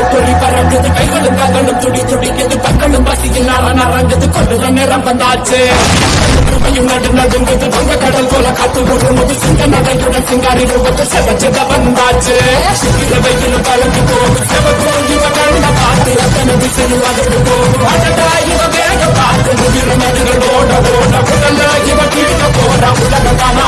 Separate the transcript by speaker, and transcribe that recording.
Speaker 1: பறக்குது துளி பறக்குது கைகளும் கதலும் துடி துடிக்குது பக்கமும் பசியில் நாரம் நரங்குது கொள்ளுற நேரம் வந்தாச்சு. கிருபையும் நடு நடுங்குது வங்க கடல் போல காத்து ஊடுமுது சிங்க நடையுடன் சிங்காரி ரூபத்து செவச்சத வந்தாச்சு. கிருபையில் கலந்து போகும் செவக்கும் இவ கண்ட பார்த்து அத்தனை திசையில் வளர்ந்து போகும். அடடா இவ வேக பார்த்து முதிர நதிகள் ஓட ஓட உடல்ல இவ கீழ போட உலகத்தானா